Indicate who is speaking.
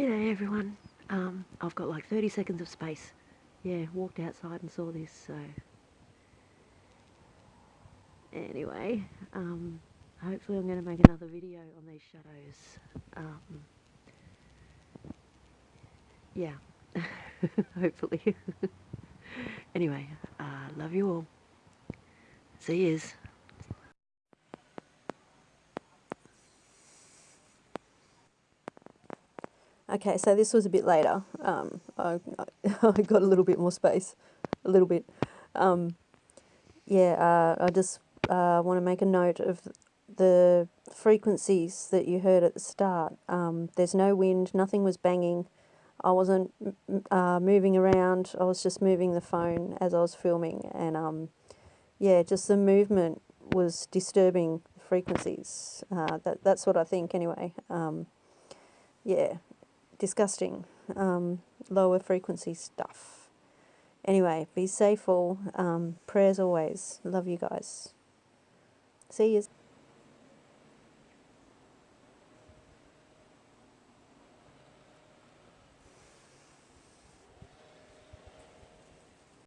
Speaker 1: G'day everyone. Um, I've got like 30 seconds of space. Yeah, walked outside and saw this, so... Anyway, um, hopefully I'm going to make another video on these shadows. Um, yeah, hopefully. anyway, uh, love you all. See yous.
Speaker 2: Okay, so this was a bit later. Um, I, I got a little bit more space, a little bit. Um, yeah, uh, I just uh, want to make a note of the frequencies that you heard at the start. Um, there's no wind, nothing was banging. I wasn't uh, moving around. I was just moving the phone as I was filming, and um, yeah, just the movement was disturbing the frequencies. Uh, that that's what I think anyway. Um, yeah, disgusting. Um, lower frequency stuff. Anyway, be safe all. Um, prayers always. Love you guys. See you.